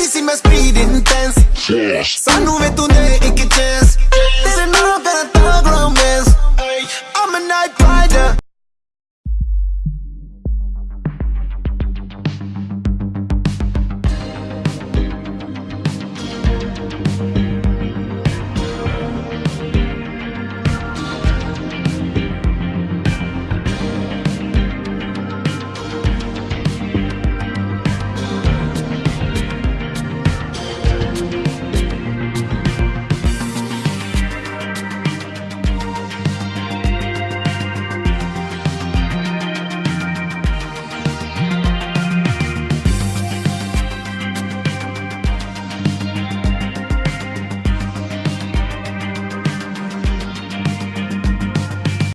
Baby, see my speed intense ਸਾਨੂੰ ਵੇ ਤੂੰ ਦੇ ਇੱਕ ਚਾਂਸ ਤੇਰੇ ਨਾਲ ਕਰਾਂ ਤਾਂ ਗਰਮ romance. I'm a night rider.